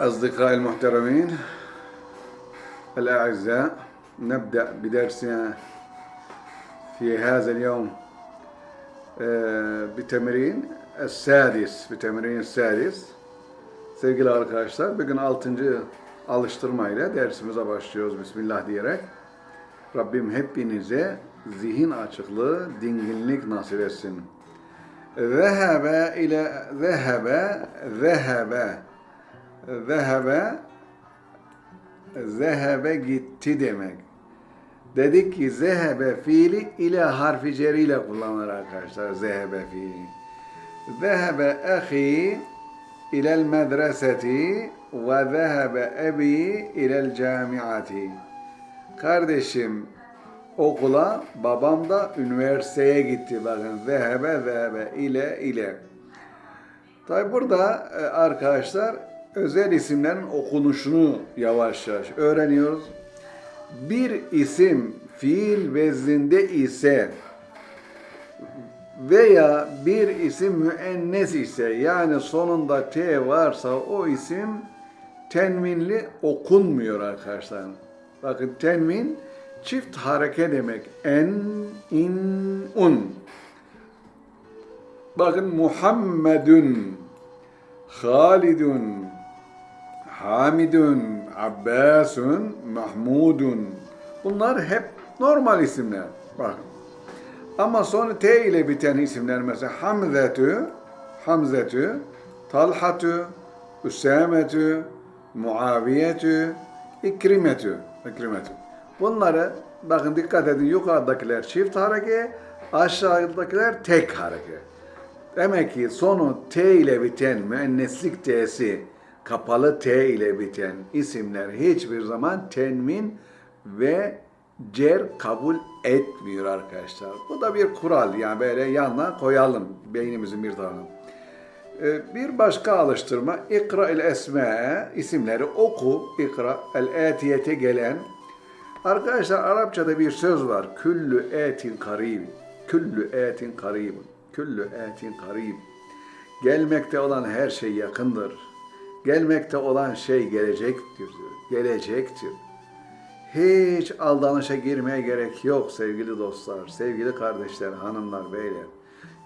أصدقائي المحترمين الأعزاء نبدأ بدرسنا في هذا اليوم آه، بتمرين السادس بتمرين السادس Sevgili arkadaşlar bugün 6. alıştırmayla dersimize başlıyoruz Bismillah diyerek. Rabbim hepinize zihin açıklığı, dinginlik nasip etsin. Zehebe ile zehebe, zehebe, zehebe, zehebe gitti demek. Dedik ki zehebe fiili ile harfi ceriyle kullanılır arkadaşlar. Zehebe fiili. Zehebe ahi ilel medreseti ve zehebe ebi ilel camiati. Kardeşim okula, babam da üniversiteye gitti. Bakın zehebe zehebe ile ile. Tabi burada e, arkadaşlar özel isimlerin okunuşunu yavaş yavaş öğreniyoruz. Bir isim fiil vezninde ise veya bir isim müennes ise yani sonunda T varsa o isim tenminli okunmuyor arkadaşlar. Bakın tenmin çift hareke demek. En, in, un. Bakın Muhammedun, Halidun, Hamidun, Abbasun, Mahmudun. Bunlar hep normal isimler. Bakın. Ama sonra T ile biten isimler mesela Hamzetü, Hamzetü, Talhatü, Üsametü, Muaviyetü, İkrimetü, İkrimetü. Bunları bakın dikkat edin yukarıdakiler çift hareke, aşağıdakiler tek hareke. Demek ki sonu T ile biten müenneslik T'si kapalı T ile biten isimler hiçbir zaman tenmin ve cer kabul etmiyor arkadaşlar. Bu da bir kural yani böyle yanına koyalım beynimizin bir tarafına. Ee, Bir başka alıştırma ikra el esme isimleri oku ikra el etiyete gelen Arkadaşlar Arapçada bir söz var. Küllü etin karib. Küllü etin karib. Küllü etin karib. Gelmekte olan her şey yakındır. Gelmekte olan şey gelecektir. Gelecektir. Hiç aldanışa girmeye gerek yok sevgili dostlar, sevgili kardeşler, hanımlar, beyler.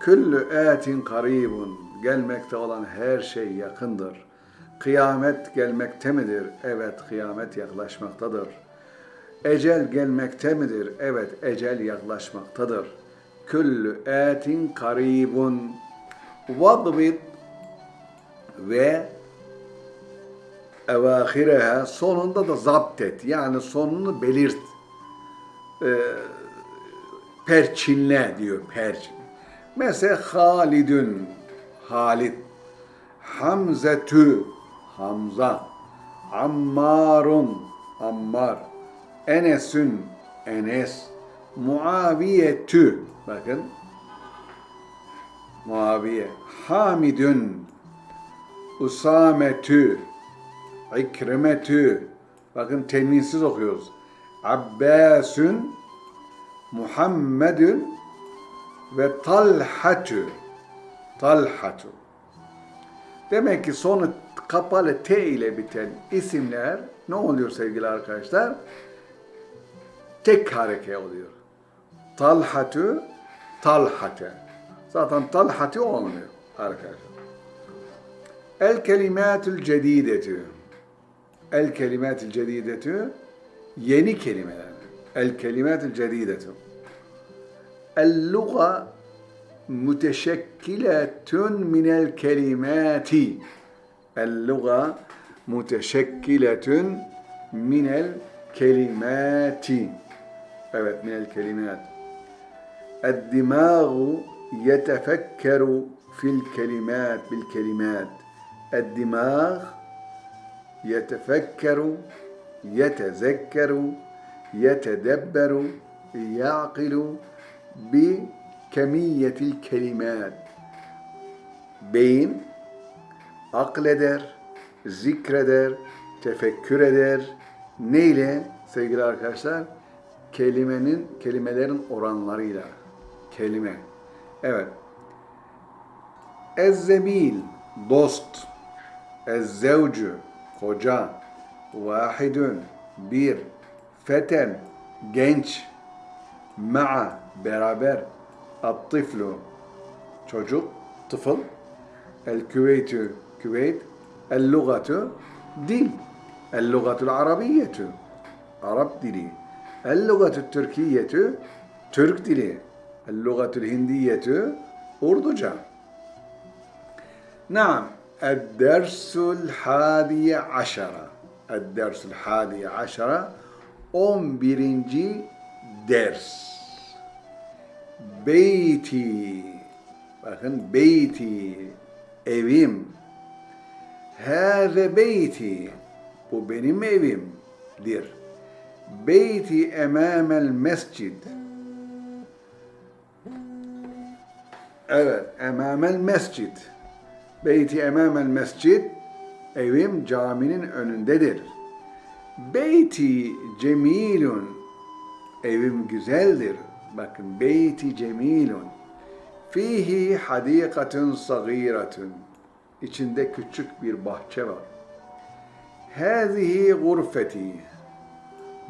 Küllü etin karibun. Gelmekte olan her şey yakındır. Kıyamet gelmekte midir? Evet, kıyamet yaklaşmaktadır. Ecel gelmekte midir? Evet, ecel yaklaşmaktadır. Küllü etin karibun. Vadbit ve evahireha sonunda da zapt et. Yani sonunu belirt. Ee, perçinle diyor perçin. Mesela Halidün Halid Hamzetü Hamza Ammarun Ammar Enesün Enes Muaviyetü bakın Muaviye Hamidün Usametü İkrimetü bakın tenvinsiz okuyoruz. Abbasün Muhammedün ve Talhatü Talhatü Demek ki sonu kapalı T ile biten isimler ne oluyor sevgili arkadaşlar? Tek hareke oluyor. Talhatü, talhate. Zaten talhati olmuyor arkadaşlar. El kelimatül cedidetü. الكلمات الجديدة يني كلمة الكلمات الجديدة. اللغة متشكلة من الكلمات. اللغة متشكلة من الكلمات. أبت من الكلمات. الدماغ يتفكر في الكلمات بالكلمات. الدماغ يتفكر يتذكر يتدبر يعقل بكمية الكلمات beyin akleder, zikreder, tefekkür eder. Neyle sevgili arkadaşlar? Kelimenin, kelimelerin oranlarıyla. Kelime. Evet. Ezzemil, dost. Ezzevcü, hoca, vahidun, bir, feten, genç, ma'a, beraber, attiflu, çocuk, tıfıl, el küveytü, küveyt, el lugatu, dil, el lugatul arabiyyetu, Arap dili, el lugatul türkiyetu, Türk dili, el lugatul hindiyetu, Urduca. Naam, Eddersul hadiye aşara. Eddersul hadiye aşara. 11. ders. Beyti. Bakın beyti. Evim. Hâze beyti. Bu benim evimdir. Beyti emamel mescid. Evet, emamel mescid. Beyti emamel mescid, evim caminin önündedir. Beyti cemilun, evim güzeldir. Bakın, beyti cemilun. Fihi hadikatun sagiratun. İçinde küçük bir bahçe var. Hazihi gurfeti.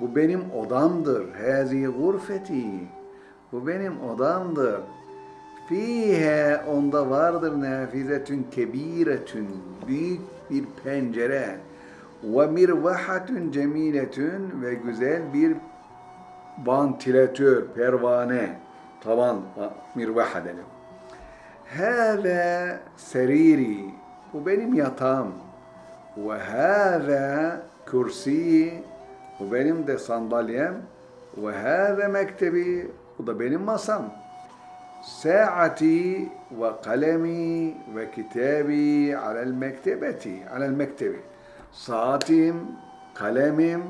Bu benim odamdır. Hazihi gurfeti. Bu benim odamdır. Fihe onda vardır nafizetün kebiretün büyük bir pencere ve mirvahatun cemiletün ve güzel bir vantilatör, pervane, tavan, mirvaha dedim. Hâzâ seriri, bu benim yatağım. Ve hâzâ kürsi, bu benim de sandalyem. Ve hâzâ mektebi, bu da benim masam. ساعتي وقلمي وكتابي على المكتبة على المكتب saatim, kalemim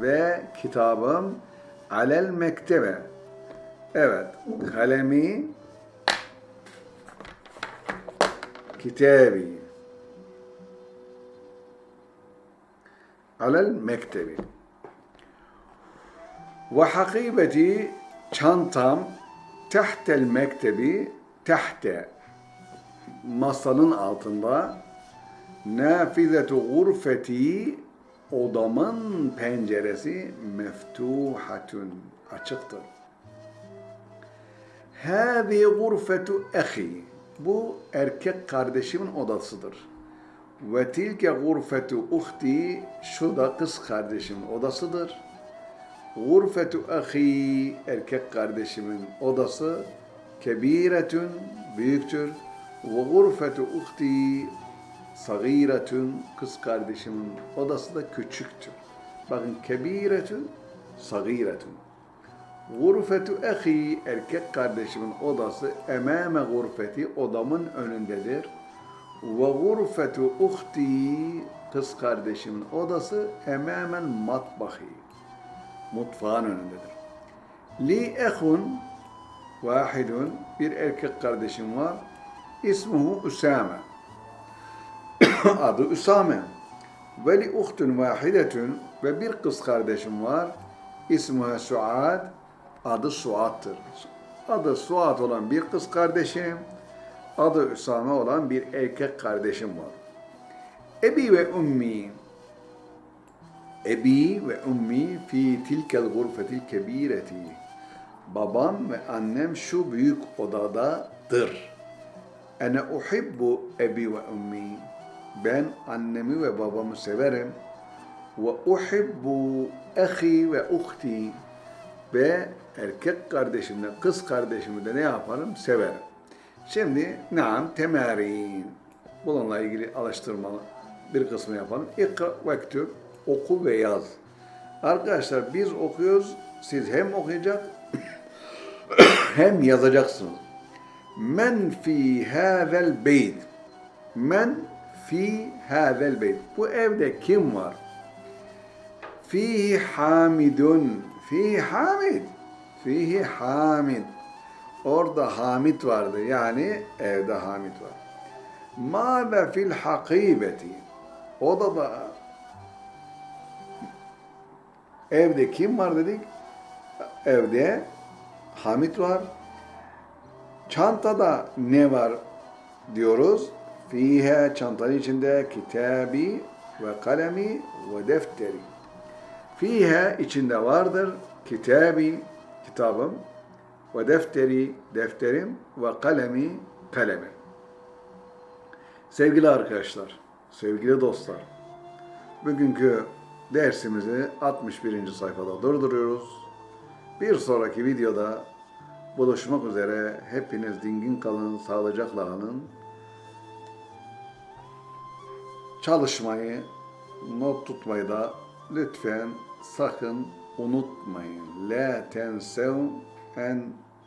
ve kitabım alel mektebe. Evet, kalemi, kitabi alel mektebi. Ve hakibeti çantam tehtel mektebi tehte masanın altında nafizetu gurfeti odamın penceresi meftuhatun açıktır. Hâzi gurfetu ehi bu erkek kardeşimin odasıdır. Ve tilke gurfetu uhti şu da kız kardeşimin odasıdır. Gurfetu ahi erkek kardeşimin odası kebiretün büyüktür. Ve gurfetu uhti sagiretün kız kardeşimin odası da küçüktür. Bakın kebiretün sagiretün. Gurfetu ahi erkek kardeşimin odası emame gurfeti odamın önündedir. Ve gurfetu uhti kız kardeşimin odası emamen matbahi mutfağın önündedir. Li ehun vahidun bir erkek kardeşim var. İsmuhu Usame. Adı Usame. Ve li uhtun vahidetun ve bir kız kardeşim var. İsmuha Suad. Adı Suad'tır. Adı Suad olan bir kız kardeşim, adı Üsame olan bir erkek kardeşim var. Ebi ve ummi Ebi ve ummi fi tilkel gurfetil kebireti. Babam ve annem şu büyük odadadır. Ene uhibbu ebi ve ummi. Ben annemi ve babamı severim. Ve uhibbu ehi ve uhti. Ve erkek kardeşimle kız kardeşimi de ne yaparım? Severim. Şimdi naam temarin. Bununla ilgili alıştırmalı bir kısmı yapalım. İkra ve oku ve yaz. Arkadaşlar biz okuyoruz, siz hem okuyacak hem yazacaksınız. Men fi hazel beyt. Men fi hazel beyt. Bu evde kim var? Fihi hamidun. Fihi hamid. Fihi hamid. Orada hamid vardı. Yani evde hamid var. Mâze fil hakibeti. Odada Evde kim var dedik? Evde Hamit var. Çantada ne var diyoruz? Fihe çantanın içinde kitabi ve kalemi ve defteri. Fiha içinde vardır kitabi, kitabım ve defteri, defterim ve kalemi, kalemim. Sevgili arkadaşlar, sevgili dostlar, bugünkü dersimizi 61. sayfada durduruyoruz. Bir sonraki videoda buluşmak üzere. Hepiniz dingin kalın, sağlıcakla kalın. Çalışmayı, not tutmayı da lütfen sakın unutmayın. La tensev en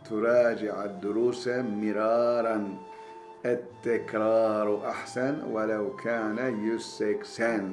turaci'ad duruse miraran. التكرار أحسن ولو كان يسكسن